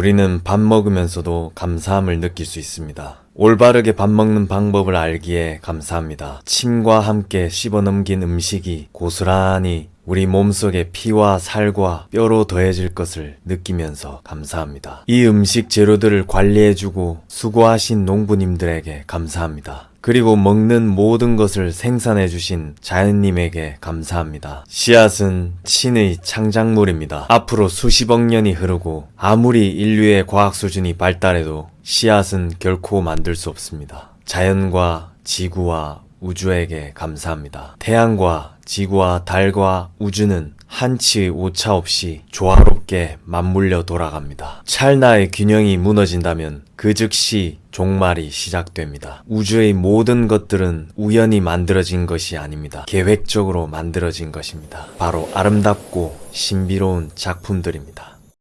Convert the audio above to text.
우리는 밥 먹으면서도 감사함을 느낄 수 있습니다. 올바르게 밥 먹는 방법을 알기에 감사합니다. 침과 함께 씹어넘긴 음식이 고스란히 우리 몸속의 피와 살과 뼈로 더해질 것을 느끼면서 감사합니다. 이 음식 재료들을 관리해주고 수고하신 농부님들에게 감사합니다. 그리고 먹는 모든 것을 생산해 주신 자연님에게 감사합니다. 씨앗은 신의 창작물입니다. 앞으로 수십억 년이 흐르고 아무리 인류의 과학 수준이 발달해도 씨앗은 결코 만들 수 없습니다. 자연과 지구와 우주에게 감사합니다. 태양과 지구와 달과 우주는 한치의 오차 없이 조화롭게 맞물려 돌아갑니다. 찰나의 균형이 무너진다면 그 즉시 종말이 시작됩니다. 우주의 모든 것들은 우연히 만들어진 것이 아닙니다. 계획적으로 만들어진 것입니다. 바로 아름답고 신비로운 작품들입니다.